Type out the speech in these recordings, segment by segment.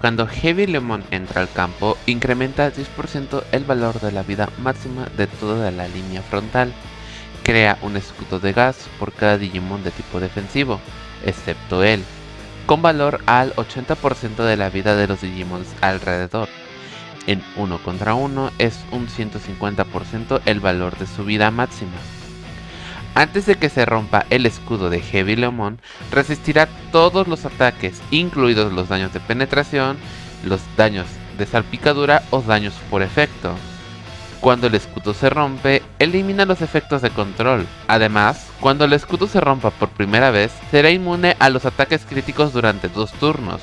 Cuando Heavy Lemon entra al campo, incrementa 10% el valor de la vida máxima de toda la línea frontal. Crea un escudo de gas por cada Digimon de tipo defensivo, excepto él, con valor al 80% de la vida de los Digimons alrededor. En 1 contra 1 es un 150% el valor de su vida máxima. Antes de que se rompa el escudo de Heavy Lemon, resistirá todos los ataques, incluidos los daños de penetración, los daños de salpicadura o daños por efecto. Cuando el escudo se rompe, elimina los efectos de control. Además, cuando el escudo se rompa por primera vez, será inmune a los ataques críticos durante dos turnos.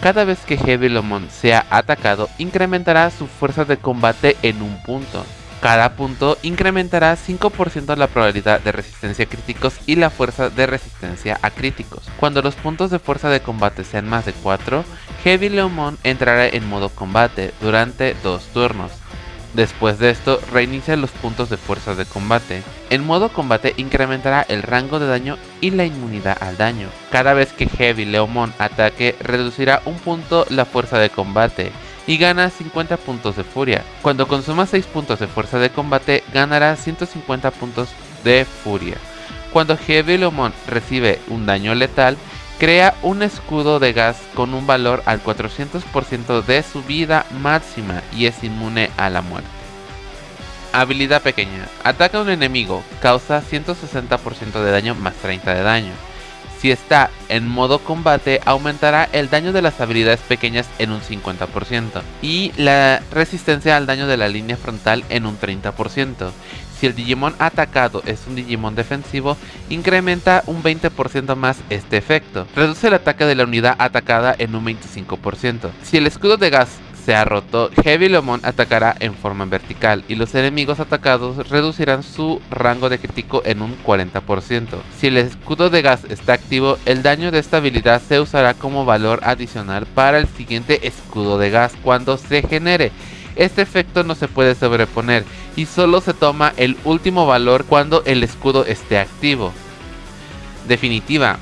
Cada vez que Heavy Lemon sea atacado, incrementará su fuerza de combate en un punto. Cada punto incrementará 5% la probabilidad de resistencia a críticos y la fuerza de resistencia a críticos. Cuando los puntos de fuerza de combate sean más de 4, Heavy Leomon entrará en modo combate durante 2 turnos. Después de esto, reinicia los puntos de fuerza de combate. En modo combate incrementará el rango de daño y la inmunidad al daño. Cada vez que Heavy Leomon ataque, reducirá un punto la fuerza de combate y gana 50 puntos de furia. Cuando consuma 6 puntos de fuerza de combate, ganará 150 puntos de furia. Cuando Heavy Leomon recibe un daño letal, crea un escudo de gas con un valor al 400% de su vida máxima y es inmune a la muerte. Habilidad pequeña. Ataca a un enemigo, causa 160% de daño más 30 de daño. Si está en modo combate, aumentará el daño de las habilidades pequeñas en un 50% y la resistencia al daño de la línea frontal en un 30%. Si el Digimon atacado es un Digimon defensivo, incrementa un 20% más este efecto. Reduce el ataque de la unidad atacada en un 25%. Si el escudo de gas se ha roto, Heavy Lemon atacará en forma vertical y los enemigos atacados reducirán su rango de crítico en un 40%. Si el escudo de gas está activo, el daño de esta habilidad se usará como valor adicional para el siguiente escudo de gas cuando se genere. Este efecto no se puede sobreponer y solo se toma el último valor cuando el escudo esté activo. Definitiva,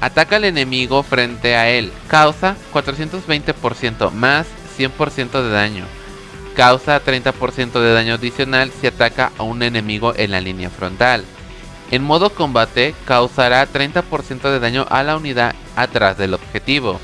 ataca al enemigo frente a él, causa 420% más 100% de daño. Causa 30% de daño adicional si ataca a un enemigo en la línea frontal. En modo combate causará 30% de daño a la unidad atrás del objetivo.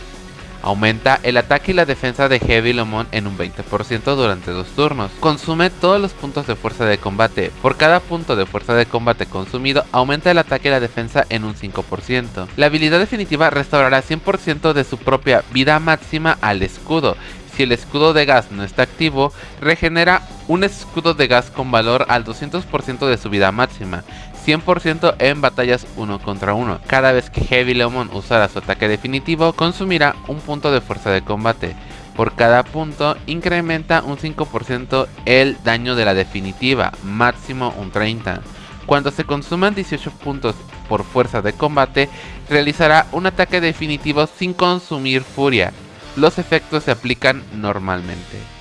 Aumenta el ataque y la defensa de Heavy Lemon en un 20% durante dos turnos. Consume todos los puntos de fuerza de combate. Por cada punto de fuerza de combate consumido, aumenta el ataque y la defensa en un 5%. La habilidad definitiva restaurará 100% de su propia vida máxima al escudo si el escudo de gas no está activo, regenera un escudo de gas con valor al 200% de su vida máxima, 100% en batallas 1 contra 1. Cada vez que Heavy Lemon usara su ataque definitivo, consumirá un punto de fuerza de combate. Por cada punto, incrementa un 5% el daño de la definitiva, máximo un 30. Cuando se consuman 18 puntos por fuerza de combate, realizará un ataque definitivo sin consumir furia, los efectos se aplican normalmente.